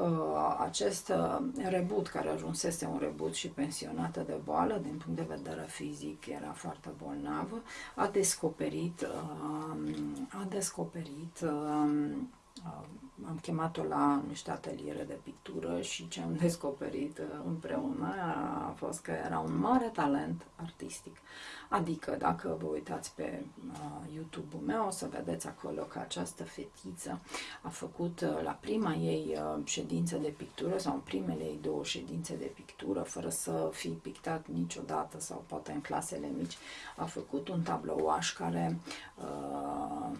uh, acest uh, reboot, care ajunsese un reboot și pensionată de boală, din punct de vedere fizic era foarte bolnavă, a descoperit, uh, a descoperit uh, am chemat-o la niște ateliere de pictură și ce am descoperit uh, împreună a fost că era un mare talent artistic. Adică, dacă vă uitați pe uh, YouTube-ul meu, o să vedeți acolo că această fetiță a făcut uh, la prima ei ședință de pictură sau în primele ei două ședințe de pictură, fără să fi pictat niciodată sau poate în clasele mici, a făcut un tablouaș care uh,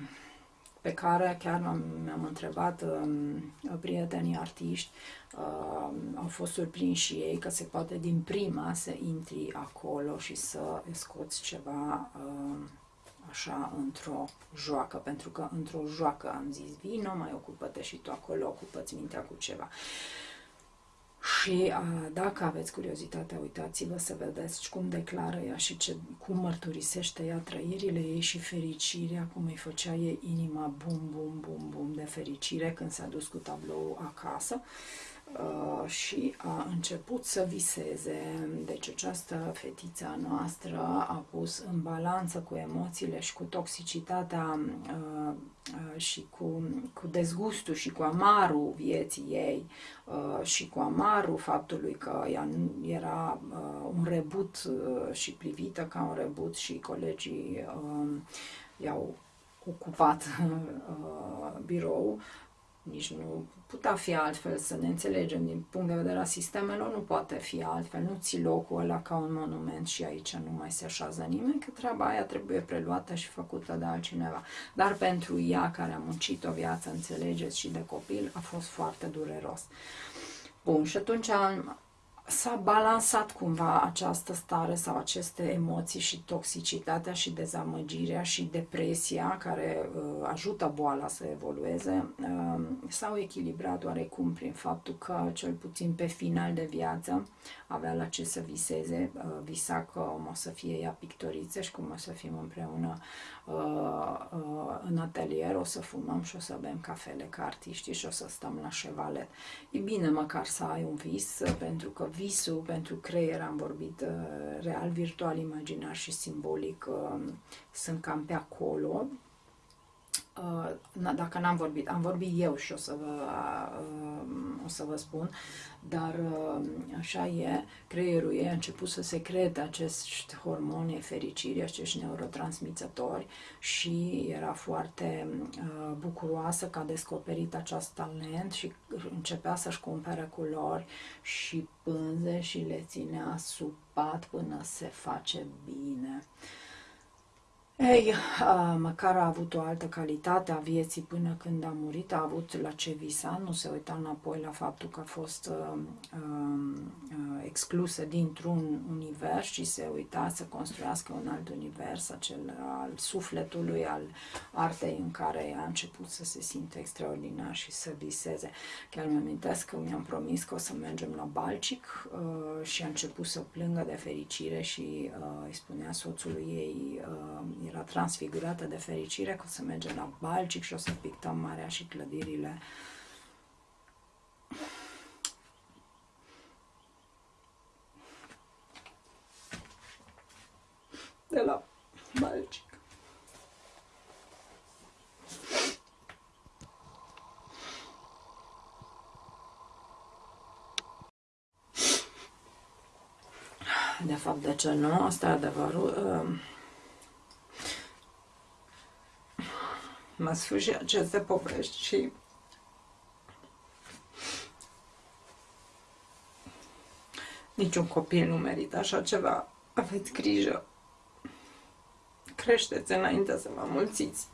pe care chiar mi-am întrebat uh, prietenii artiști, uh, au fost surprinși și ei că se poate din prima să intri acolo și să scoți ceva uh, așa într-o joacă, pentru că într-o joacă am zis vino, mai ocupă-te și tu acolo, ocupă-ți mintea cu ceva. Uh, și a, dacă aveți curiozitatea, uitați-vă să vedeți cum declară ea și ce, cum mărturisește ea trăirile ei și fericirea, cum îi făcea ei inima bum, bum, bum, bum de fericire când s-a dus cu tablou acasă. Uh, și a început să viseze. Deci această fetița noastră a pus în balanță cu emoțiile și cu toxicitatea uh, uh, și cu, cu dezgustul și cu amarul vieții ei și cu amarul faptului că ea era un rebut și privită ca un rebut și colegii i-au ocupat birou, nici nu putea fi altfel, să ne înțelegem din punct de vedere a sistemelor, nu poate fi altfel, nu ți locul ăla ca un monument și aici nu mai se așează nimeni, că treaba aia trebuie preluată și făcută de altcineva. Dar pentru ea care a muncit o viață, înțelegeți, și de copil, a fost foarte dureros. Bun, și atunci s-a balansat cumva această stare sau aceste emoții și toxicitatea și dezamăgirea și depresia care uh, ajută boala să evolueze? Uh, s-au echilibrat oarecum prin faptul că cel puțin pe final de viață avea la ce să viseze, uh, visa că o să fie ea pictoriță și cum o să fim împreună uh, uh, în atelier, o să fumăm și o să bem cafele ca artiști și o să stăm la șevalet. E bine măcar să ai un vis, pentru că visul pentru creier, am vorbit real, virtual, imaginar și simbolic, sunt cam pe acolo, Uh, dacă n-am vorbit, am vorbit eu și o să vă, uh, o să vă spun, dar uh, așa e, creierul ei a început să secrete acești hormoni fericiri, acești neurotransmițători și era foarte bucuroasă că a descoperit acest talent și începea să-și cumpere culori și pânze și le ținea sub pat până se face bine. Uh, ei, măcar a avut o altă calitate a vieții până când a murit, a avut la ce visa, nu se uita înapoi la faptul că a fost uh, uh, exclusă dintr-un univers și se uita să construiască un alt univers, acel al sufletului, al artei în care a început să se simte extraordinar și să viseze. Chiar mi amintesc că mi-am promis că o să mergem la Balcic uh, și a început să plângă de fericire și uh, îi spunea soțului ei uh, era transfigurată de fericire că o să mergem la Balcic și o să pictăm marea și clădirile. De la Balcic. De fapt, de ce nu? Asta e adevărul. Uh, mă sfârși aceste povești și niciun copil nu merită așa ceva. Aveți grijă. Creșteți înainte să vă mulțiți.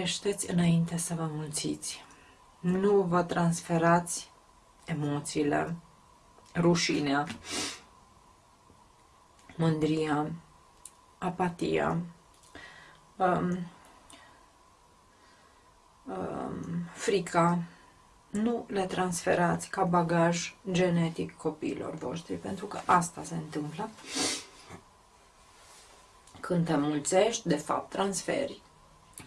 Creșteți înainte să vă mulțiți. Nu vă transferați emoțiile, rușinea, mândria, apatia, um, um, frica, nu le transferați ca bagaj genetic copiilor voștri, pentru că asta se întâmplă. Când te mulțești, de fapt transferi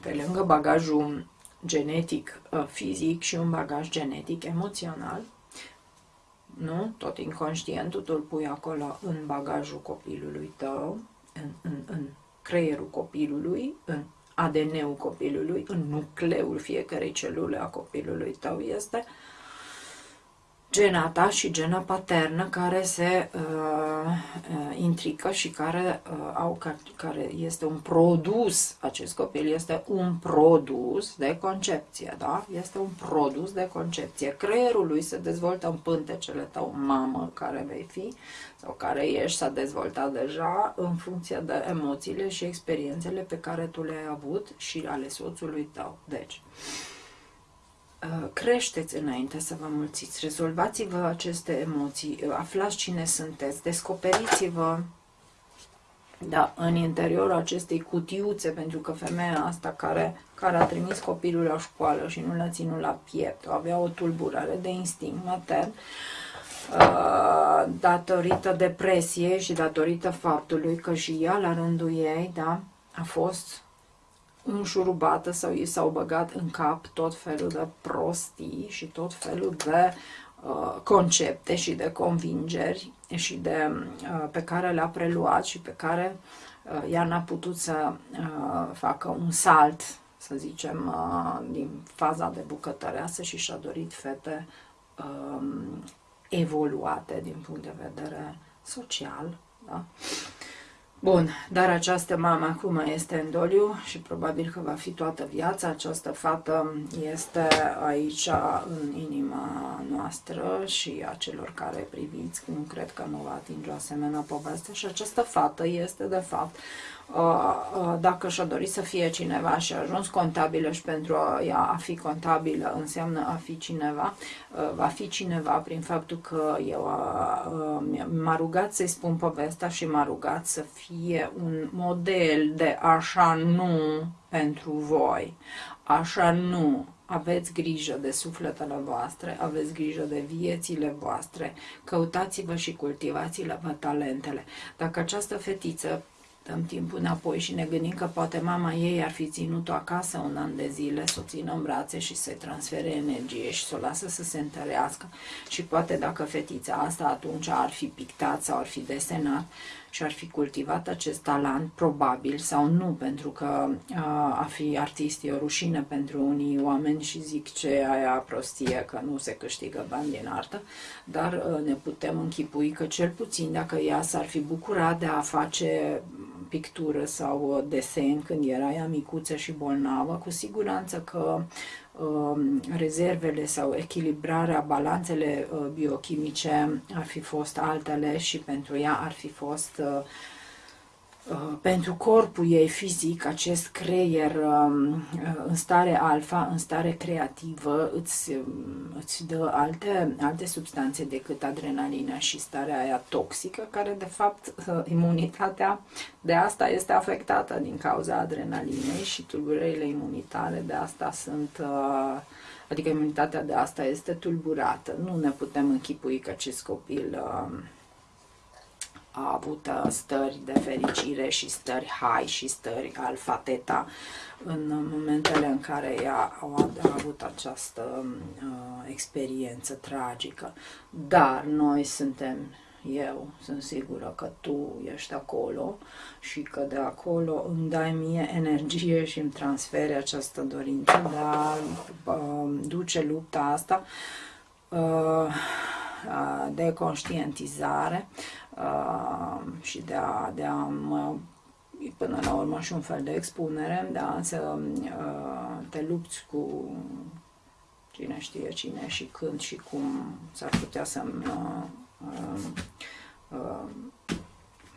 pe lângă bagajul genetic uh, fizic și un bagaj genetic emoțional, nu? Tot inconștientul tu îl pui acolo în bagajul copilului tău, în, în, în creierul copilului, în ADN-ul copilului, în nucleul fiecarei celule a copilului tău este gena ta și gena paternă care se uh, uh, intrică și care, uh, au, care este un produs, acest copil este un produs de concepție, da? Este un produs de concepție. Creierul lui se dezvoltă în pântecele tău, mamă, care vei fi, sau care ești, s-a dezvoltat deja în funcție de emoțiile și experiențele pe care tu le-ai avut și ale soțului tău. Deci, uh, Uh, creșteți înainte să vă mulțiți, rezolvați-vă aceste emoții, uh, aflați cine sunteți, descoperiți-vă da, în interiorul acestei cutiuțe, pentru că femeia asta care, care a trimis copilul la școală și nu l-a ținut la piept, avea o tulburare de instinct matern, uh, datorită depresiei și datorită faptului că și ea, la rândul ei, da, a fost înșurubată sau i s-au băgat în cap tot felul de prostii și tot felul de uh, concepte și de convingeri și de, uh, pe care le-a preluat și pe care uh, ea n-a putut să uh, facă un salt, să zicem, uh, din faza de bucătăreasă și și-a dorit fete uh, evoluate din punct de vedere social. Da? Bun, dar această mamă acum este în doliu și probabil că va fi toată viața. Această fată este aici în inima noastră și a celor care priviți, nu cred că nu va atinge o asemenea poveste. Și această fată este, de fapt, Uh, uh, dacă și-a dorit să fie cineva și a ajuns contabilă și pentru ea a fi contabilă înseamnă a fi cineva, uh, va fi cineva prin faptul că eu m-a rugat să-i spun povestea și m-a rugat să fie un model de așa nu pentru voi, așa nu, aveți grijă de sufletele voastre, aveți grijă de viețile voastre, căutați-vă și cultivați-vă talentele. Dacă această fetiță dăm timpul înapoi și ne gândim că poate mama ei ar fi ținut-o acasă un an de zile, să o țină în brațe și să-i transfere energie și să o lasă să se întărească. Și poate dacă fetița asta atunci ar fi pictat sau ar fi desenat și ar fi cultivat acest talent, probabil, sau nu, pentru că a fi artist e o rușine pentru unii oameni și zic ce aia prostie, că nu se câștigă bani din artă, dar ne putem închipui că cel puțin dacă ea s-ar fi bucurat de a face pictură sau desen când era ea micuță și bolnavă, cu siguranță că Um, rezervele sau echilibrarea, balanțele uh, biochimice ar fi fost altele și pentru ea ar fi fost uh, Uh, pentru corpul ei fizic, acest creier um, uh, în stare alfa, în stare creativă, îți, um, îți dă alte, alte substanțe decât adrenalina și starea aia toxică, care de fapt uh, imunitatea de asta este afectată din cauza adrenalinei și tulburările imunitare de asta sunt adică imunitatea de asta este tulburată. Nu ne putem închipui că acest copil um, a avut uh, stări de fericire și stări high și stări alfa teta în momentele în care ea a avut această uh, experiență tragică. Dar noi suntem, eu sunt sigură că tu ești acolo și că de acolo îmi dai mie energie și îmi transferi această dorință de a uh, duce lupta asta uh, de conștientizare uh, și de a, de a mă, până la urmă și un fel de expunere, da, să uh, te lupți cu cine știe cine și când și cum s-ar putea să-mi uh, uh,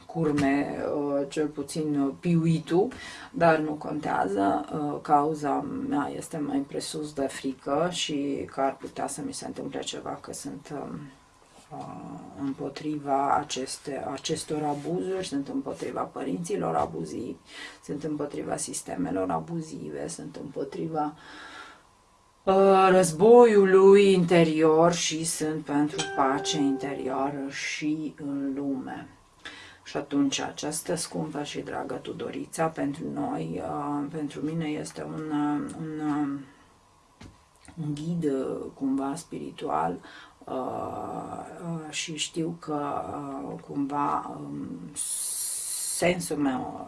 curme uh, cel puțin piuitul, dar nu contează. Uh, cauza mea este mai presus de frică și că ar putea să mi se întâmple ceva, că sunt um, Uh, împotriva aceste, acestor abuzuri, sunt împotriva părinților abuzivi, sunt împotriva sistemelor abuzive, sunt împotriva uh, războiului interior și sunt pentru pace interioară și în lume. Și atunci această scumpă și dragă Tudorița pentru noi, uh, pentru mine este un, uh, un, uh, un ghid cumva spiritual și știu că cumva um, sensul meu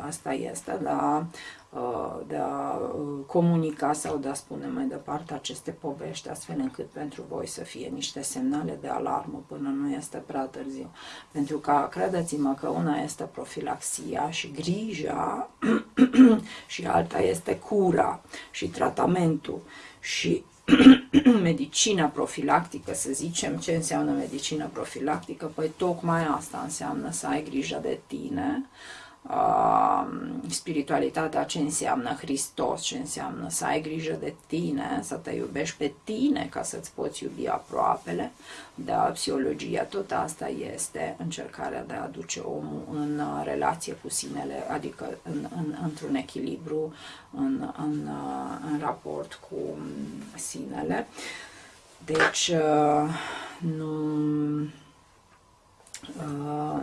asta este, da, Uh, de a uh, comunica sau de a spune mai departe aceste povești, astfel încât pentru voi să fie niște semnale de alarmă până nu este prea târziu. Pentru că, credeți-mă că una este profilaxia și grija și alta este cura și tratamentul și medicina profilactică, să zicem, ce înseamnă medicina profilactică? Păi tocmai asta înseamnă să ai grijă de tine, uh, spiritualitatea ce înseamnă Hristos, ce înseamnă să ai grijă de tine, să te iubești pe tine ca să-ți poți iubi aproapele. Da, psihologia, tot asta este încercarea de a aduce omul în uh, relație cu sinele, adică în, în, într-un echilibru, în, în, uh, în raport cu sinele. Deci, uh, nu Uh,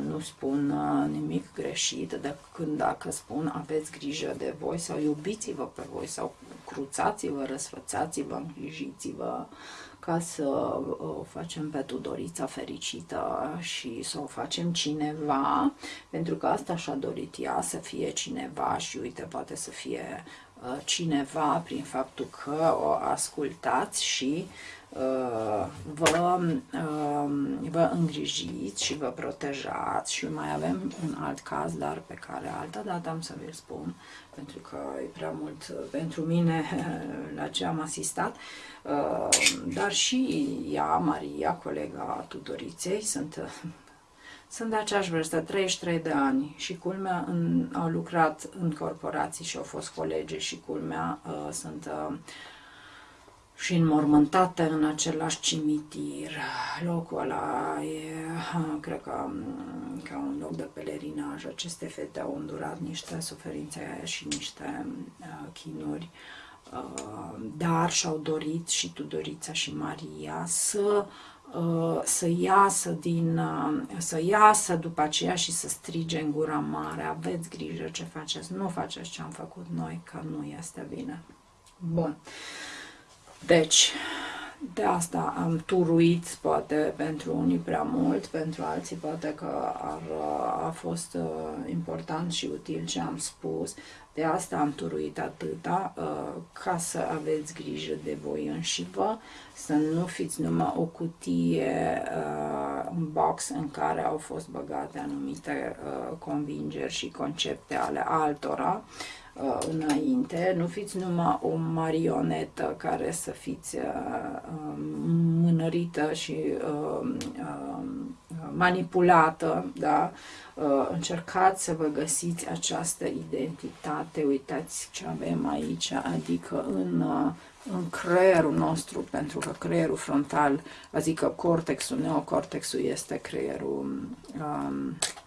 nu spun uh, nimic greșit de când dacă spun aveți grijă de voi sau iubiți-vă pe voi sau cruțați-vă, răsfățați-vă, îngrijiți-vă ca să uh, o facem pe Tudorița fericită și să o facem cineva, pentru că asta și-a dorit ea, să fie cineva și uite, poate să fie cineva prin faptul că o ascultați și Uh, vă, uh, vă îngrijiți și vă protejați și mai avem un alt caz, dar pe care altă dată am să vi-l spun, pentru că e prea mult pentru mine la ce am asistat, uh, dar și ea, Maria, colega Tudoriței, sunt sunt de aceeași vârstă, 33 de ani și culmea în, au lucrat în corporații și au fost colegi și culmea uh, sunt uh, și înmormântate în același cimitir. Locul ăla e, cred că, ca un loc de pelerinaj. Aceste fete au îndurat niște suferințe și niște uh, chinuri, uh, dar și-au dorit și Tudorița și Maria să uh, să iasă din, uh, să iasă după aceea și să strige în gura mare, aveți grijă ce faceți, nu faceți ce am făcut noi, că nu este bine. Bun. Deci, de asta am turuit, poate pentru unii prea mult, pentru alții poate că ar, a fost uh, important și util ce am spus. De asta am turuit atâta, uh, ca să aveți grijă de voi înși vă, să nu fiți numai o cutie, uh, un box în care au fost băgate anumite uh, convingeri și concepte ale altora, uh, înainte, nu fiți numai o marionetă care să fiți uh, uh, mânărită și uh, uh, manipulată, da? Uh, încercați să vă găsiți această identitate, uitați ce avem aici, adică în, uh, în creierul nostru, pentru că creierul frontal, adică cortexul, neocortexul este creierul um, Uh,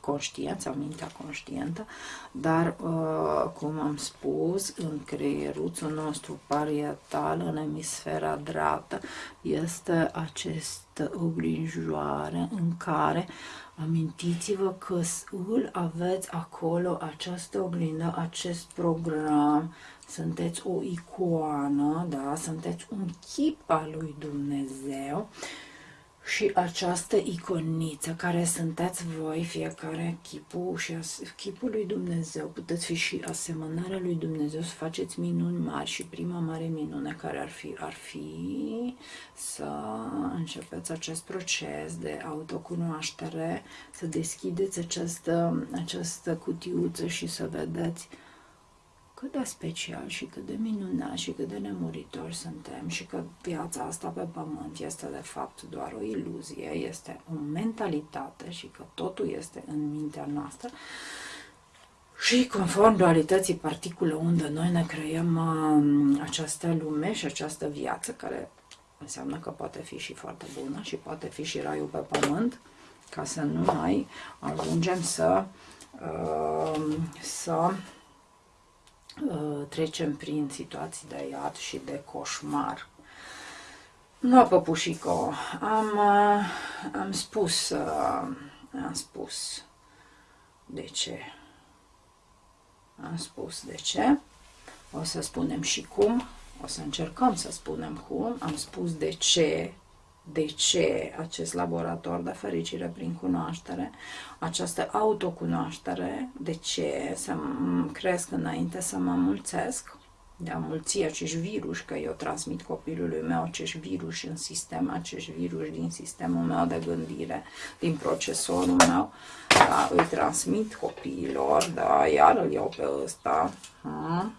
conștient sau mintea conștientă, dar, uh, cum am spus, în creieruțul nostru parietal, în emisfera dreaptă, este această oglinjoare în care amintiți-vă că îl aveți acolo, această oglindă, acest program, sunteți o icoană, da? sunteți un chip al lui Dumnezeu și această iconiță care sunteți voi, fiecare chipul și chipul lui Dumnezeu, puteți fi și asemănarea lui Dumnezeu, să faceți minuni mari și prima mare minune care ar fi, ar fi să începeți acest proces de autocunoaștere, să deschideți această, această cutiuță și să vedeți cât de special și cât de minunat și cât de nemuritori suntem și că viața asta pe pământ este de fapt doar o iluzie, este o mentalitate și că totul este în mintea noastră. Și conform dualității particulă unde noi ne creăm uh, această lume și această viață care înseamnă că poate fi și foarte bună și poate fi și raiul pe pământ, ca să nu mai ajungem să, uh, să uh, trecem prin situații de iad și de coșmar. Nu, păpușico, am, uh, am spus, uh, am spus de ce. Am spus de ce. O să spunem și cum. O să încercăm să spunem cum. Am spus de ce de ce acest laborator de fericire prin cunoaștere, această autocunoaștere, de ce să cresc înainte să mă mulțesc, de a mulți acești virus, că eu transmit copilului meu acești virus în sistem, acești virus din sistemul meu de gândire, din procesorul meu, da, îi transmit copiilor, da, iar îl iau pe ăsta, ha?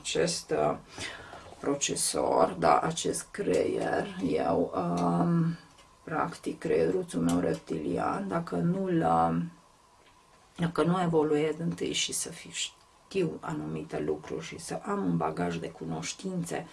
acest uh, procesor, da, acest creier, eu, um, practic, creieruțul meu reptilian, dacă nu-l, um, dacă nu evoluez întâi și să știu anumite lucruri și să am un bagaj de cunoștințe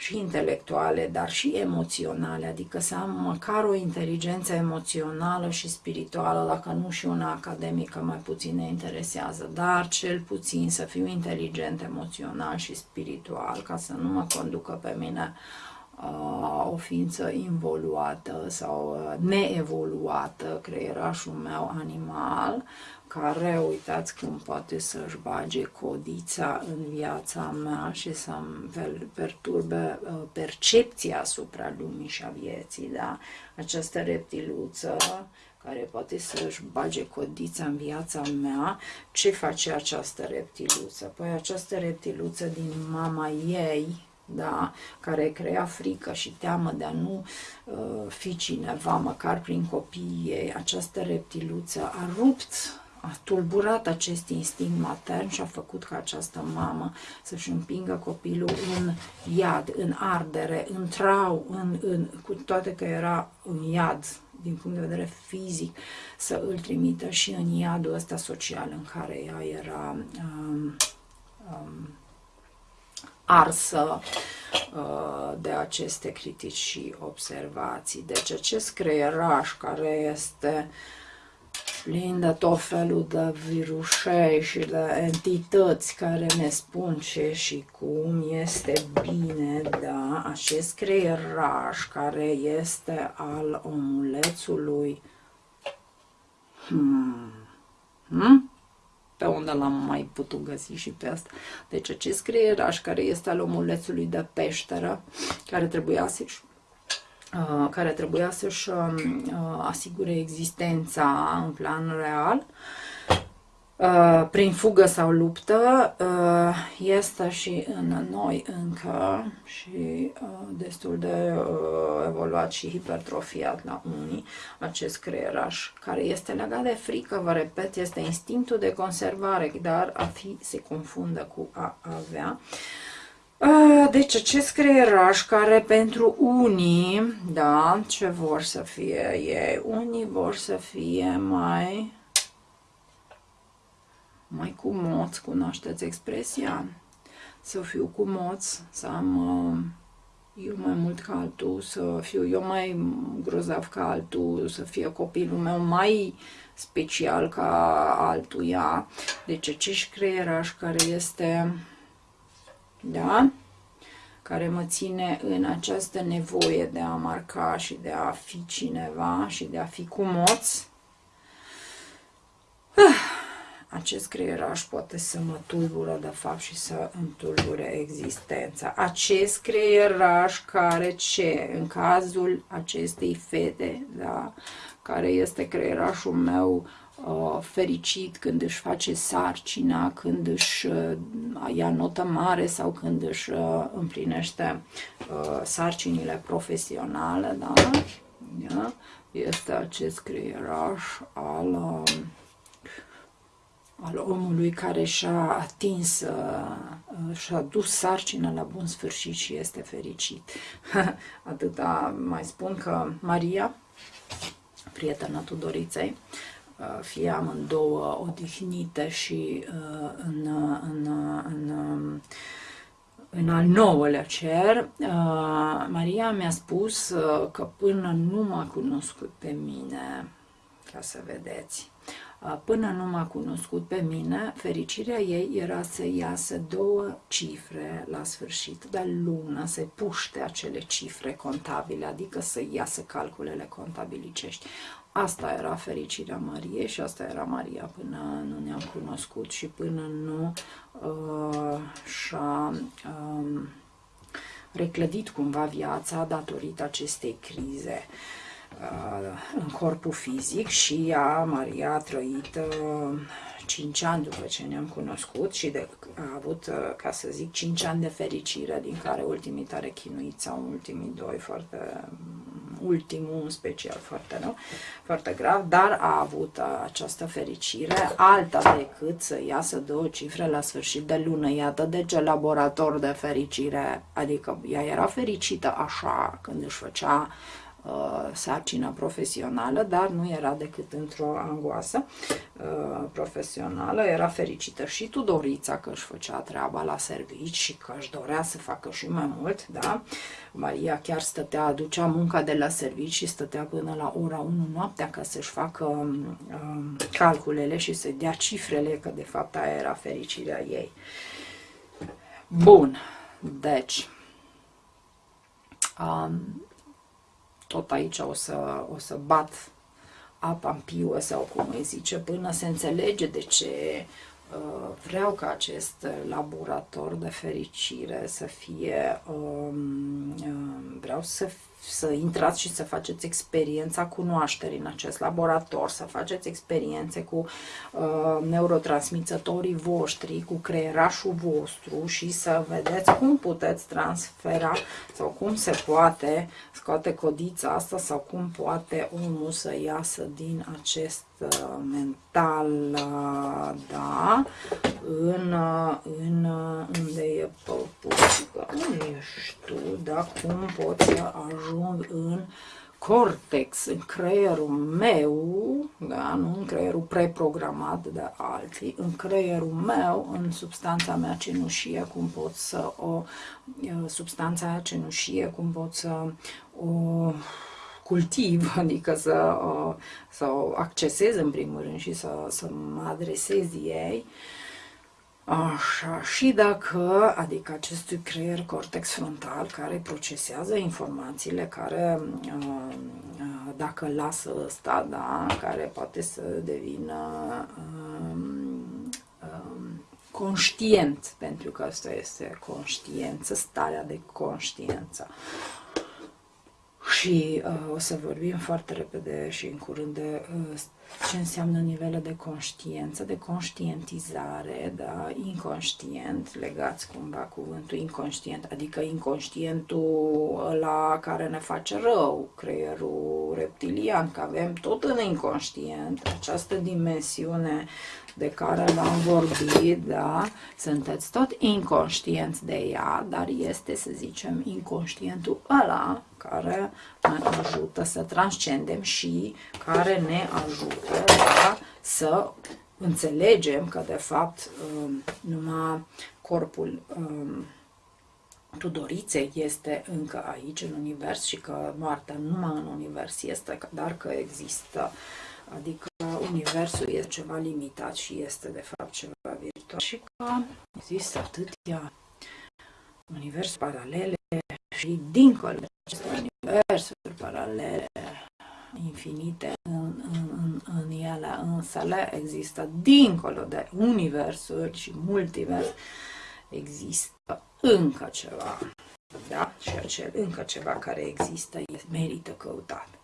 și intelectuale, dar și emoționale, adică să am măcar o inteligență emoțională și spirituală, dacă nu și una academică mai puțin ne interesează, dar cel puțin să fiu inteligent emoțional și spiritual, ca să nu mă conducă pe mine uh, o ființă involuată sau uh, neevoluată, creierașul meu animal, care, uitați cum poate să-și bage codița în viața mea și să-mi perturbe uh, percepția asupra lumii și a vieții, da? Această reptiluță care poate să-și bage codița în viața mea, ce face această reptiluță? Păi această reptiluță din mama ei, da, care crea frică și teamă de a nu uh, fi cineva, măcar prin copiii ei, această reptiluță a rupt a tulburat acest instinct matern și a făcut ca această mamă să-și împingă copilul în iad, în ardere, în trau, în, în, cu toate că era în iad din punct de vedere fizic, să îl trimită și în iadul ăsta social în care ea era um, um, arsă uh, de aceste critici și observații. Deci acest creieraș care este uh, plin de tot felul de virusei și de entități care ne spun ce și cum este bine, da, acest creieraș care este al omulețului. Hmm. Hmm? Pe unde l-am mai putut găsi și pe asta. Deci acest creieraș care este al omulețului de peșteră, care trebuia să-și Uh, care trebuia să-și um, uh, asigure existența în plan real, uh, prin fugă sau luptă, este și în noi încă și destul de evoluat și hipertrofiat la unii acest creieraș, care este legat de frică, vă repet, este instinctul de conservare, dar a fi se confundă cu a avea. Deci acest creieraș care pentru unii, da, ce vor să fie ei? Unii vor să fie mai, mai cu moț, cunoașteți expresia? Să fiu cu moț, să am eu mai mult ca altul, să fiu eu mai grozav ca altul, să fie copilul meu mai special ca altuia. Deci acest creieraș care este da? care mă ține în această nevoie de a marca și de a fi cineva și de a fi cu moț. Ah, acest creieraș poate să mă tulbură de fapt și să îmi tulbure existența. Acest creieraș care ce? În cazul acestei fete, da? care este creierașul meu Uh, fericit când își face sarcina, când își uh, ia notă mare sau când își uh, împlinește sarcinile profesionale, da? da? Este acest creieraș al, um, al omului care și-a atins, și-a dus sarcina la bun sfârșit și este fericit. Atâta mai spun că Maria, prietena Tudoriței, Uh, fie amândouă odihnite și uh, în, în, în, în al nouălea cer, uh, Maria mi-a spus că până nu m-a cunoscut pe mine, ca să vedeți. Până nu m-a cunoscut pe mine, fericirea ei era să iasă două cifre la sfârșit de lună, să puște acele cifre contabile, adică să iasă calculele contabilicești. Asta era fericirea Mariei și asta era Maria până nu ne-am cunoscut și până nu uh, și-a uh, reclădit cumva viața datorită acestei crize. Uh, în corpul fizic și ea, Maria, a trăit 5 ani după ce ne-am cunoscut și de, a avut, ca să zic, 5 ani de fericire, din care ultimii tare chinuiți sau ultimii doi foarte, ultimul în special foarte rău, foarte grav, dar a avut această fericire alta decât să iasă două cifre la sfârșit de lună. Iată de ce laborator de fericire, adică ea era fericită așa când își făcea uh, sarcină profesională, dar nu era decât într-o angoasă uh, profesională. Era fericită și Tudorița că își făcea treaba la servici și că își dorea să facă și mai mult, da? Maria chiar stătea, aducea munca de la servici și stătea până la ora 1 noaptea ca să-și facă uh, calculele și să dea cifrele, că de fapt aia era fericirea ei. Bun, deci, um, tot aici o să, o să bat apa în piuă sau cum îi zice, până se înțelege de ce uh, vreau ca acest laborator de fericire să fie, um, uh, vreau să să intrați și să faceți experiența cunoașterii în acest laborator, să faceți experiențe cu uh, neurotransmițătorii voștri, cu creierașul vostru și să vedeți cum puteți transfera sau cum se poate scoate codița asta sau cum poate omul să iasă din acest uh, mental, uh, da, în, uh, în, unde e păpușica, unde ești tu, da, cum poți să ajung în cortex, în creierul meu, da, nu în creierul preprogramat de alții, în creierul meu, în substanța mea cenușie, cum pot să o, substanța aia cenușie, cum pot să o cultiv, adică să, să o accesez în primul rând și să, să mă adresez ei, Așa, și dacă, adică acestui creier cortex frontal care procesează informațiile, care, uh, uh, dacă lasă ăsta, da, care poate să devină um, um, conștient, pentru că asta este conștiență, starea de conștiență. Și uh, o să vorbim foarte repede și în curând de uh, ce înseamnă nivele de conștiență, de conștientizare, da, inconștient, legați cumva cuvântul inconștient, adică inconștientul la care ne face rău, creierul reptilian, că avem tot în inconștient această dimensiune de care v-am vorbit, da, sunteți tot inconștienți de ea, dar este, să zicem, inconștientul ăla care ne ajută să transcendem și care ne ajută da, să înțelegem că, de fapt, um, numai corpul um, Tudoriței este încă aici în univers și că moartea numai în univers este, dar că există, adică universul este ceva limitat și este de fapt ceva virtual. Și că există atâtea universuri paralele și dincolo de aceste universuri paralele infinite în, în, în, în ele însele există dincolo de universuri și multivers există încă ceva da? și acel încă ceva care există merită căutat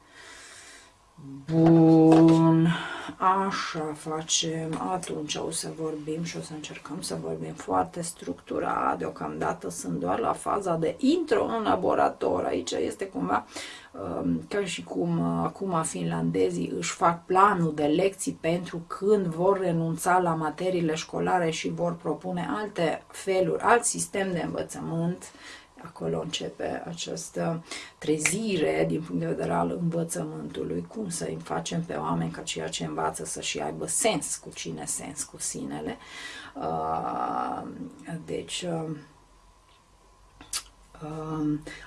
Bun, așa facem, atunci o să vorbim și o să încercăm să vorbim foarte structurat, deocamdată sunt doar la faza de intro în laborator, aici este cumva um, ca și cum uh, acum finlandezii își fac planul de lecții pentru când vor renunța la materiile școlare și vor propune alte feluri, alt sistem de învățământ acolo începe această trezire din punct de vedere al învățământului, cum să-i facem pe oameni ca ceea ce învață să-și aibă sens cu cine sens cu sinele. Uh, deci, uh, Um,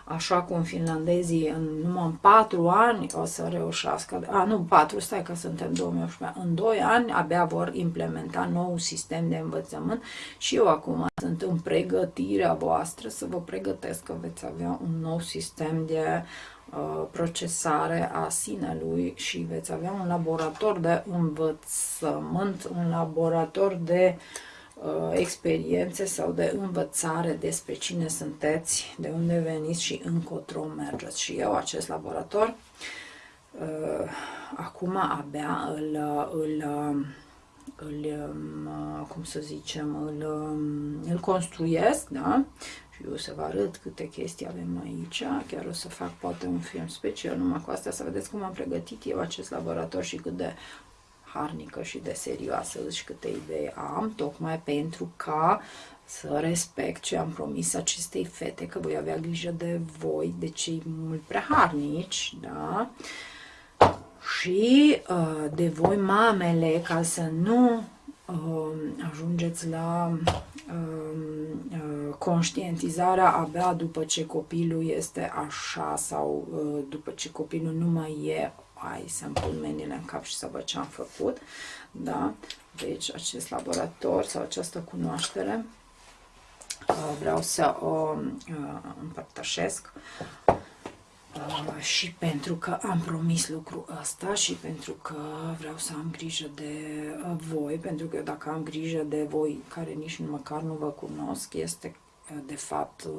așa cum finlandezii în numai în patru ani o să reușească, a nu patru, stai că suntem 2018, în doi ani abia vor implementa nou sistem de învățământ și eu acum sunt în pregătirea voastră să vă pregătesc că veți avea un nou sistem de uh, procesare a sinelui și veți avea un laborator de învățământ, un laborator de uh, Uh, experiențe sau de învățare despre cine sunteți, de unde veniți și încotro mergeți. Și eu, acest laborator, uh, acum abia îl, îl, îl um, cum să zicem, îl, um, îl construiesc, da? Și eu să vă arăt câte chestii avem aici, chiar o să fac poate un film special numai cu asta, să vedeți cum am pregătit eu acest laborator și cât de harnică și de serioasă și câte idei am, tocmai pentru ca să respect ce am promis acestei fete, că voi avea grijă de voi, de cei mult prea harnici, da? Și uh, de voi mamele, ca să nu uh, ajungeți la uh, uh, conștientizarea abia după ce copilul este așa sau uh, după ce copilul nu mai e hai să-mi pun mâinile în cap și să văd ce am făcut. Da? Deci acest laborator sau această cunoaștere uh, vreau să o uh, împărtășesc uh, și pentru că am promis lucrul ăsta și pentru că vreau să am grijă de voi, pentru că dacă am grijă de voi care nici măcar nu vă cunosc, este de fapt uh,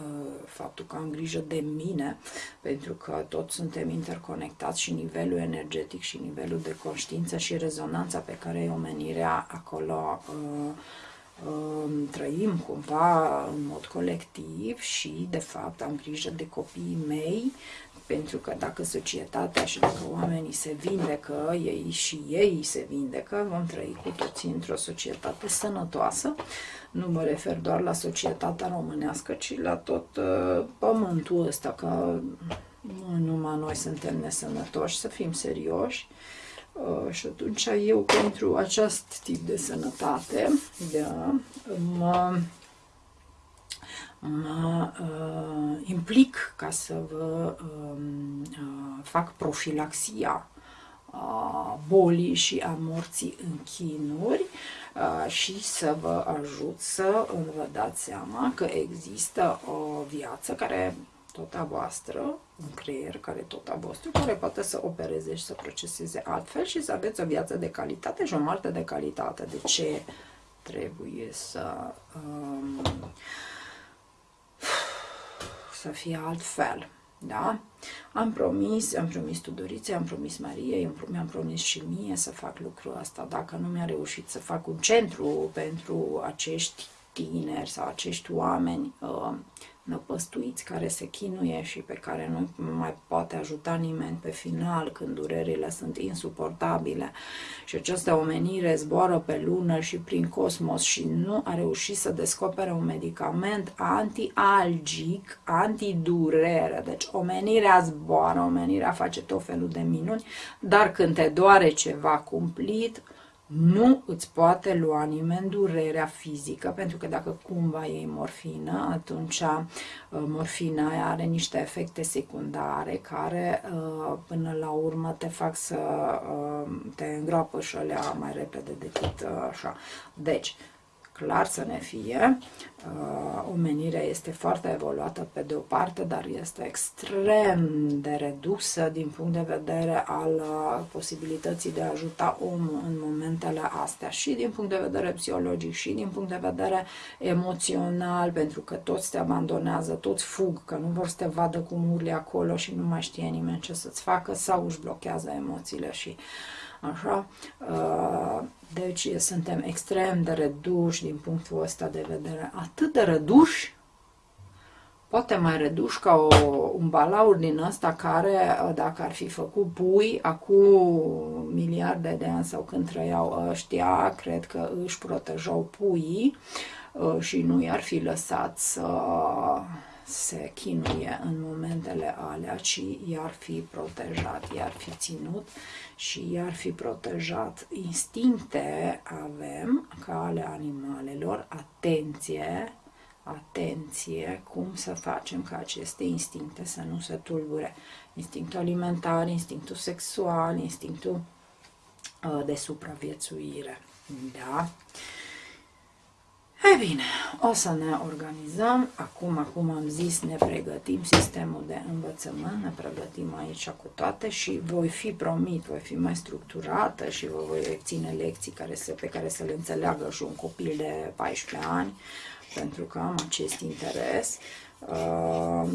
uh, faptul că am grijă de mine, pentru că toți suntem interconectați și nivelul energetic și nivelul de conștiință și rezonanța pe care e omenirea acolo uh, trăim cumva în mod colectiv și de fapt am grijă de copiii mei pentru că dacă societatea și dacă oamenii se vindecă, ei și ei se vindecă, vom trăi cu toții într-o societate sănătoasă. Nu mă refer doar la societatea românească, ci la tot uh, pământul ăsta, că nu numai noi suntem nesănătoși, să fim serioși. Uh, și atunci eu pentru acest tip de sănătate da, mă mă uh, implic ca să vă uh, uh, fac profilaxia uh, bolii și a morții în chinuri uh, și să vă ajut să vă dați seama că există o viață care tot a voastră, un creier care tot a vostru, care poate să opereze și să proceseze altfel și să aveți o viață de calitate și o moarte de calitate. De ce trebuie să um, să fie altfel. Da? Am promis, am promis Tudorițe, am promis Mariei, mi-am promis și mie să fac lucrul ăsta. Dacă nu mi-a reușit să fac un centru pentru acești tineri sau acești oameni uh, năpăstuiți care se chinuie și pe care nu mai poate ajuta nimeni pe final când durerile sunt insuportabile și această omenire zboară pe lună și prin cosmos și nu a reușit să descopere un medicament anti-algic, anti-durere. Deci omenirea zboară, omenirea face tot felul de minuni, dar când te doare ceva cumplit, nu îți poate lua nimeni durerea fizică, pentru că dacă cumva iei morfină, atunci uh, morfina are niște efecte secundare care uh, până la urmă te fac să uh, te îngroapă și alea mai repede decât așa. Deci, clar să ne fie. Uh, omenirea este foarte evoluată pe de o parte, dar este extrem de redusă din punct de vedere al uh, posibilității de a ajuta omul în momentele astea și din punct de vedere psihologic și din punct de vedere emoțional, pentru că toți te abandonează, toți fug, că nu vor să te vadă cum urli acolo și nu mai știe nimeni ce să-ți facă sau își blochează emoțiile și așa. Uh, deci suntem extrem de reduși din punctul ăsta de vedere, atât de reduși, poate mai reduși ca o, un balaur din ăsta care, dacă ar fi făcut pui, acum miliarde de ani sau când trăiau ăștia, cred că își protejau puii uh, și nu i-ar fi lăsat să se chinuie în momentele alea, ci i-ar fi protejat, i-ar fi ținut și i-ar fi protejat. Instincte avem ca ale animalelor, atenție, atenție cum să facem ca aceste instincte să nu se tulbure. Instinctul alimentar, instinctul sexual, instinctul uh, de supraviețuire. Da? E bine, o să ne organizăm. Acum, acum am zis, ne pregătim sistemul de învățământ, ne pregătim aici cu toate și voi fi promit, voi fi mai structurată și vă voi ține lecții care se, pe care să le înțeleagă și un copil de 14 ani, pentru că am acest interes. Uh,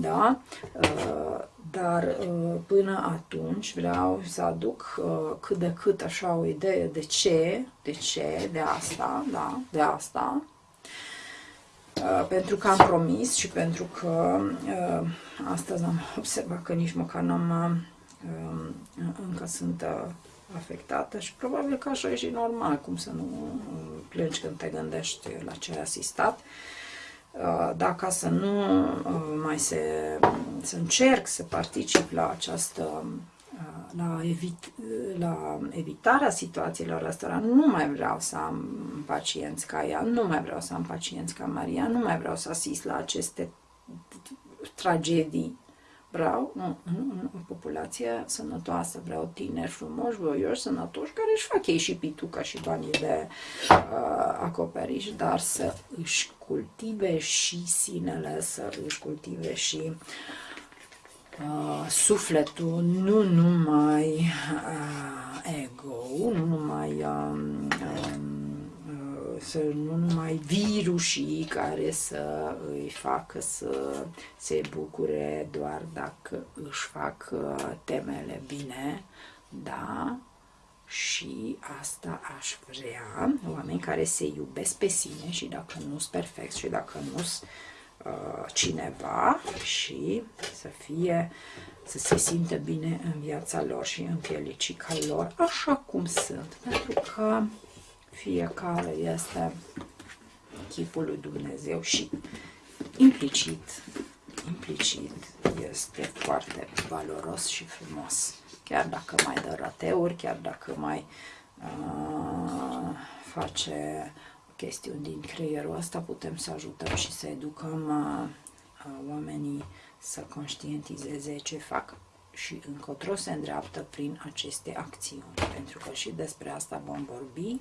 da, uh, dar uh, până atunci vreau să aduc uh, cât de cât așa o idee de ce, de ce, de asta, da, de asta, uh, pentru că am promis și pentru că uh, astăzi am observat că nici măcar n-am, uh, încă sunt uh, afectată și probabil că așa e și normal, cum să nu plângi când te gândești la ce ai asistat. Uh, dacă să nu uh, mai se, să încerc să particip la această uh, la, evit, la evitarea situațiilor astea, nu mai vreau să am pacienți ca ea, nu mai vreau să am pacienți ca Maria, nu mai vreau să asist la aceste tragedii Vreau nu, nu, o populație sănătoasă, vreau tineri frumoși, voioși, sănătoși, care își fac ei și pituca și banii de uh, acoperiș, dar să își cultive și sinele, să își cultive și uh, sufletul, nu numai uh, ego, nu numai um, um, să nu numai virusii care să îi facă să se bucure doar dacă își fac uh, temele bine, da, și asta aș vrea, oameni care se iubesc pe sine și dacă nu sunt perfect și dacă nu sunt uh, cineva și să fie, să se simtă bine în viața lor și în pielicica lor, așa cum sunt, pentru că fiecare este chipul lui Dumnezeu și implicit, implicit este foarte valoros și frumos. Chiar dacă mai dă rateuri, chiar dacă mai uh, face chestiuni din creierul ăsta, putem să ajutăm și să educăm uh, oamenii să conștientizeze ce fac și încotro se îndreaptă prin aceste acțiuni. Pentru că și despre asta vom vorbi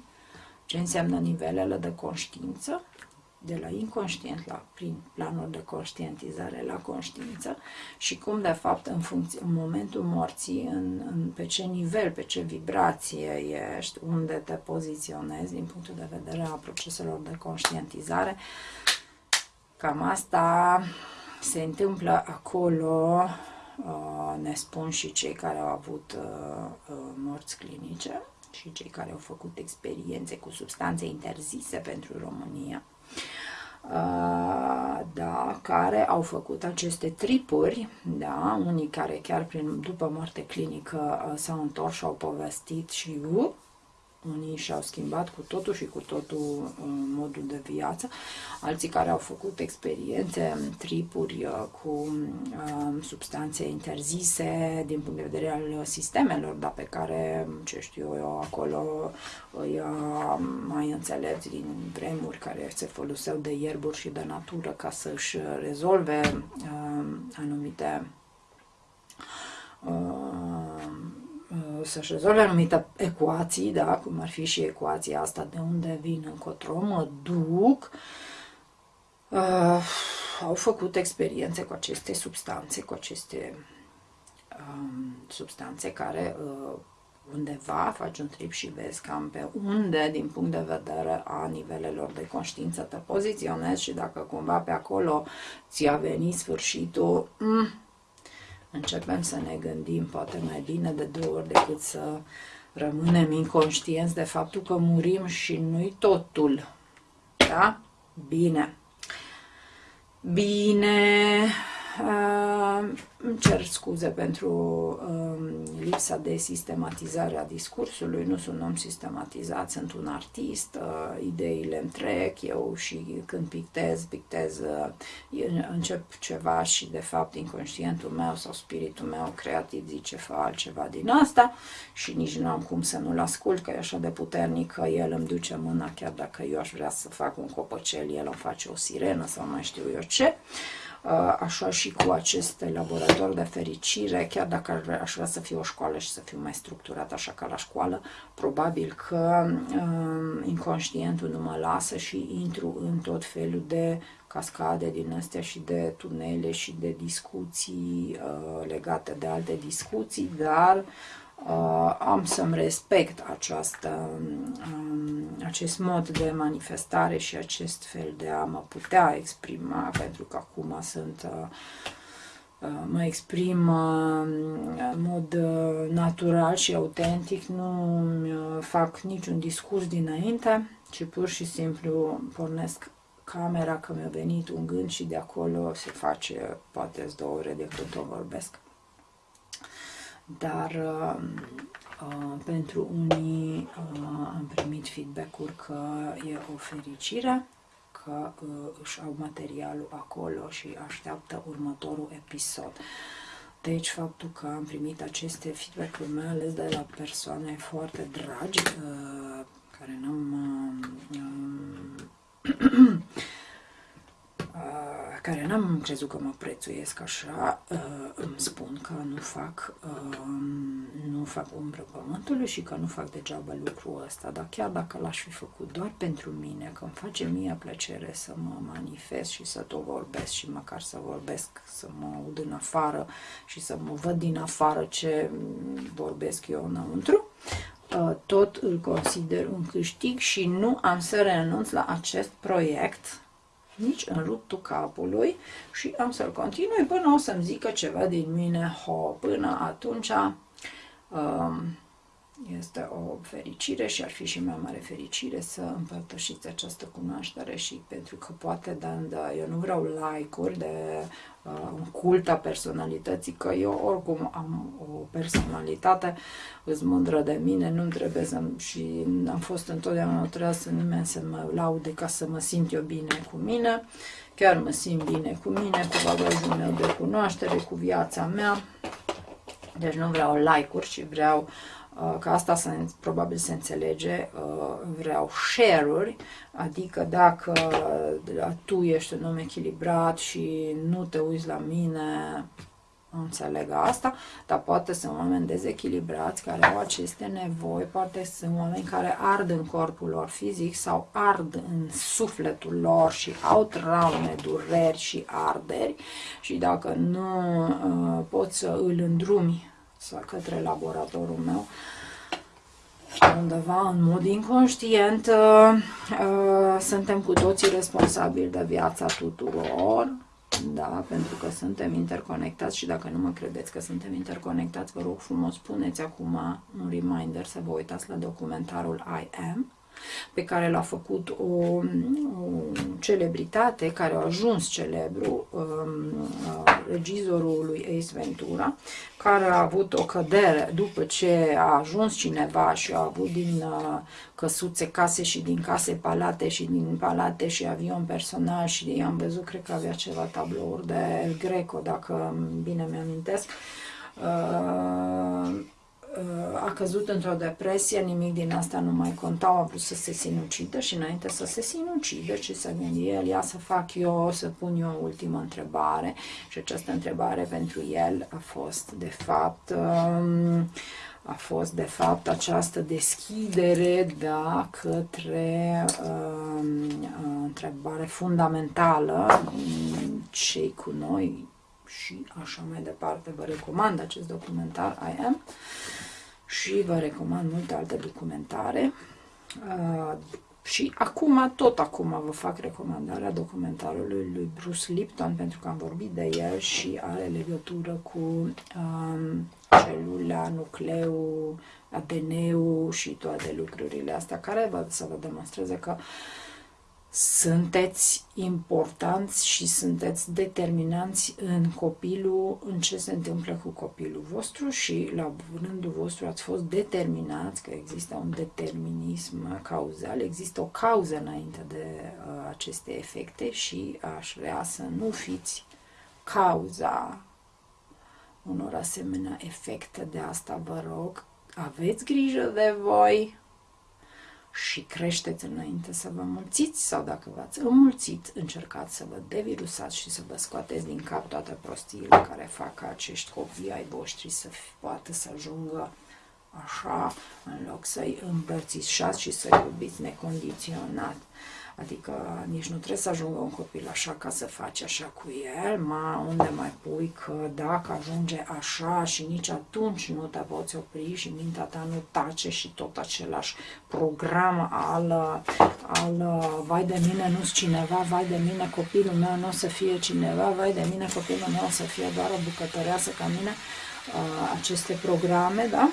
ce înseamnă nivelele de conștiință, de la inconștient la prin planul de conștientizare la conștiință și cum de fapt în, funcție, în momentul morții, în, în, pe ce nivel, pe ce vibrație ești, unde te poziționezi din punctul de vedere a proceselor de conștientizare. Cam asta se întâmplă acolo, uh, ne spun și cei care au avut uh, uh, morți clinice și cei care au făcut experiențe cu substanțe interzise pentru România, uh, da, care au făcut aceste tripuri, da, unii care chiar prin, după moarte clinică uh, s-au întors și au povestit și uh, unii și-au schimbat cu totul și cu totul uh, modul de viață, alții care au făcut experiențe, tripuri uh, cu uh, substanțe interzise din punct de vedere al sistemelor, dar pe care, ce știu eu, acolo îi mai înțelepți din vremuri care se foloseau de ierburi și de natură ca să-și rezolve anumite Uh, să-și rezolve anumite ecuații, da, cum ar fi și ecuația asta de unde vin încotro, mă duc, uh, au făcut experiențe cu aceste substanțe, cu aceste um, substanțe care uh, undeva faci un trip și vezi cam pe unde, din punct de vedere a nivelelor de conștiință, te poziționezi și dacă cumva pe acolo ți-a venit sfârșitul, mm, începem să ne gândim poate mai bine de două ori decât să rămânem inconștienți de faptul că murim și nu-i totul. Da? Bine. Bine. Uh, îmi cer scuze pentru uh, lipsa de sistematizare a discursului, nu sunt om sistematizat, sunt un artist, uh, ideile îmi trec, eu și când pictez, pictez, uh, încep ceva și de fapt inconștientul meu sau spiritul meu creativ zice fă altceva din asta și nici nu am cum să nu-l ascult, că e așa de puternic că el îmi duce mâna, chiar dacă eu aș vrea să fac un copăcel, el îmi face o sirenă sau mai știu eu ce. Uh, Uh, așa și cu acest laborator de fericire, chiar dacă aș vrea să fiu o școală și să fiu mai structurat așa ca la școală, probabil că um, inconștientul nu mă lasă și intru în tot felul de cascade din astea și de tunele și de discuții uh, legate de alte discuții, dar uh, uh, am să-mi respect această, um, acest mod de manifestare și acest fel de a mă putea exprima, pentru că acum sunt uh, uh mă exprim uh, în mod uh, natural și autentic, nu fac niciun discurs dinainte, ci pur și simplu pornesc camera că mi-a venit un gând și de acolo se face poate două ore de când o vorbesc dar uh, uh, pentru unii uh, am primit feedback-uri că e o fericire, că uh, își au materialul acolo și așteaptă următorul episod. Deci faptul că am primit aceste feedback-uri, mai ales de la persoane foarte dragi, uh, care n-am uh, care n-am crezut că mă prețuiesc așa, uh, îmi spun că nu fac, um, nu fac umbră pământului și că nu fac degeaba lucrul ăsta, dar chiar dacă l-aș fi făcut doar pentru mine, că îmi face mie plăcere să mă manifest și să tot vorbesc și măcar să vorbesc, să mă aud în afară și să mă văd din afară ce vorbesc eu înăuntru, uh, tot îl consider un câștig și nu am să renunț la acest proiect nici în ruptul capului și am să-l continui până o să-mi zică ceva din mine, ho, până atunci um, este o fericire și ar fi și mai mare fericire să împărtășiți această cunoaștere și pentru că poate, dar eu nu vreau like-uri de uh, un cult a personalității, că eu oricum am o personalitate, îți mândră de mine, nu trebuie să și am fost întotdeauna, nu trebuie să nimeni să mă laude ca să mă simt eu bine cu mine, chiar mă simt bine cu mine, cu bagajul meu de cunoaștere, cu viața mea, deci nu vreau like-uri, ci vreau Uh, că asta se, probabil se înțelege, uh, vreau share-uri, adică dacă tu ești un om echilibrat și nu te uiți la mine, înțeleg asta, dar poate sunt oameni dezechilibrați care au aceste nevoi, poate sunt oameni care ard în corpul lor fizic sau ard în sufletul lor și au traume, dureri și arderi și dacă nu uh, poți să îl îndrumi sau către laboratorul meu, undeva în mod inconștient uh, uh, suntem cu toții responsabili de viața tuturor, da, pentru că suntem interconectați și dacă nu mă credeți că suntem interconectați, vă rog frumos, puneți acum un reminder să vă uitați la documentarul I Am, pe care l-a făcut o, o celebritate care a ajuns celebru, um, regizorul lui Ace Ventura, care a avut o cădere după ce a ajuns cineva și a avut din uh, căsuțe case și din case palate și din palate și avion personal și am văzut, cred că avea ceva tablouri de El Greco, dacă bine mi-amintesc. Uh, a căzut într-o depresie, nimic din asta nu mai contau, a vrut să se sinucidă și înainte să se sinucidă, ce să gândi el, ia să fac eu, să pun eu o ultimă întrebare și această întrebare pentru el a fost de fapt um, a fost de fapt această deschidere da, către um, întrebare fundamentală cei cu noi și așa mai departe. Vă recomand acest documentar I Am și vă recomand multe alte documentare. Uh, și acum, tot acum vă fac recomandarea documentarului lui Bruce Lipton, pentru că am vorbit de el și are legătură cu um, celula, nucleu, ADN-ul și toate lucrurile astea, care vă, să vă demonstreze că sunteți importanți și sunteți determinanți în copilul, în ce se întâmplă cu copilul vostru și la rândul vostru ați fost determinați, că există un determinism cauzal, există o cauză înainte de uh, aceste efecte și aș vrea să nu fiți cauza unor asemenea efecte. De asta vă rog, aveți grijă de voi, și creșteți înainte să vă mulțiți sau dacă v-ați înmulțit, încercați să vă devirusați și să vă scoateți din cap toate prostiile care fac ca acești copii ai voștri să poată să ajungă așa, în loc să-i îmbrățișați și să-i iubiți necondiționat. Adică nici nu trebuie să ajungă un copil așa ca să faci așa cu el, ma unde mai pui că dacă ajunge așa și nici atunci nu te poți opri și mintea ta nu tace și tot același program al, al vai de mine nu cineva, vai de mine copilul meu nu o să fie cineva, vai de mine copilul meu o să fie doar o bucătăreasă ca mine, aceste programe, da?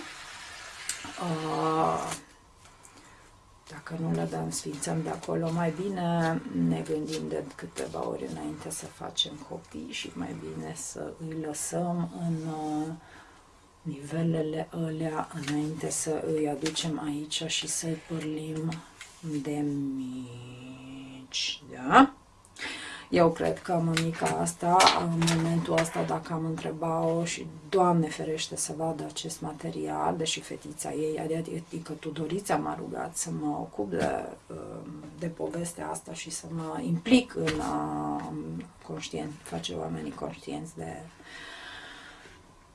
Dacă nu le dăm, sfințăm de acolo, mai bine ne gândim de câteva ori înainte să facem copii și mai bine să îi lăsăm în uh, nivelele alea înainte să îi aducem aici și să-i părlim de mici, da? Eu cred că mămica asta, în momentul ăsta, dacă am întrebat-o și Doamne ferește să vadă acest material, deși fetița ei, adică Tudorița m-a rugat să mă ocup de, de povestea asta și să mă implic în a conștient, face oamenii conștienți de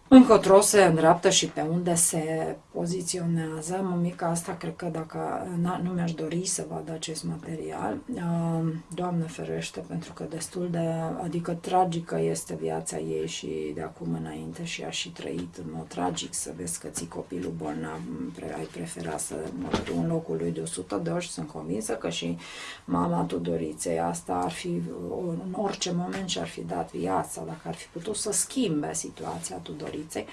încotro se îndreaptă și pe unde se poziționează. Mămica asta, cred că dacă nu mi-aș dori să vadă acest material, Doamne ferește, pentru că destul de, adică tragică este viața ei și de acum înainte și a și trăit în mod tragic. Să vezi că ții copilul bolnav, ai prefera să mori în locul lui de 100 de ori și sunt convinsă că și mama Tudoriței asta ar fi în orice moment și-ar fi dat viața, dacă ar fi putut să schimbe situația Tudoriței fetiței,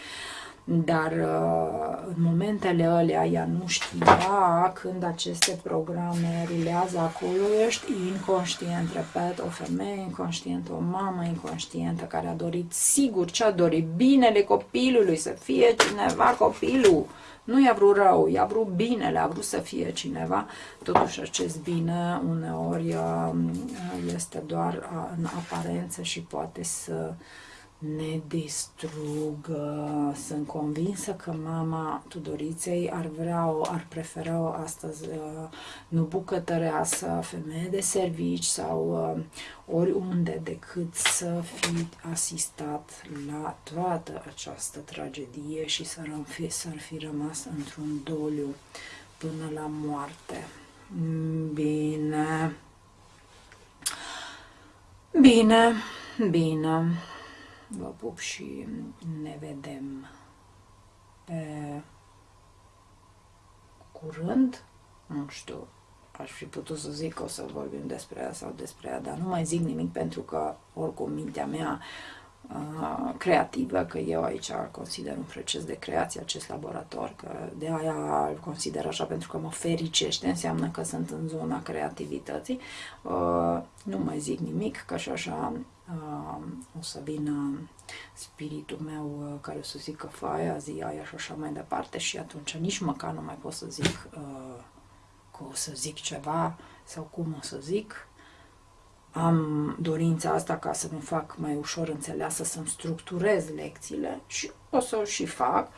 dar uh, în momentele alea ea nu știa când aceste programe rulează acolo, ești inconștient, repet, o femeie inconștientă, o mamă inconștientă care a dorit sigur ce a dorit, binele copilului, să fie cineva copilul, nu i-a vrut rău, i-a vrut binele, a vrut să fie cineva, totuși acest bine uneori uh, este doar uh, în aparență și poate să ne distrugă. Sunt convinsă că mama Tudoriței ar vrea o, ar prefera o astăzi uh, nu bucătăreasă, femeie de servici sau uh, oriunde decât să fi asistat la toată această tragedie și să fi, să-ar fi rămas într-un doliu până la moarte. Bine. Bine, bine. Vă pup și ne vedem pe curând. Nu știu, aș fi putut să zic că o să vorbim despre ea sau despre ea, dar nu mai zic nimic pentru că oricum mintea mea uh, creativă, că eu aici consider un proces de creație acest laborator, că de aia îl consider așa pentru că mă fericește, înseamnă că sunt în zona creativității. Uh, nu mai zic nimic, că și așa o să vină spiritul meu uh, care o să zică faia, zi aia și așa mai departe și atunci nici măcar nu mai pot să zic uh, că o să zic ceva sau cum o să zic. Am dorința asta ca să mi fac mai ușor înțeleasă, să-mi structurez lecțiile și o să o și fac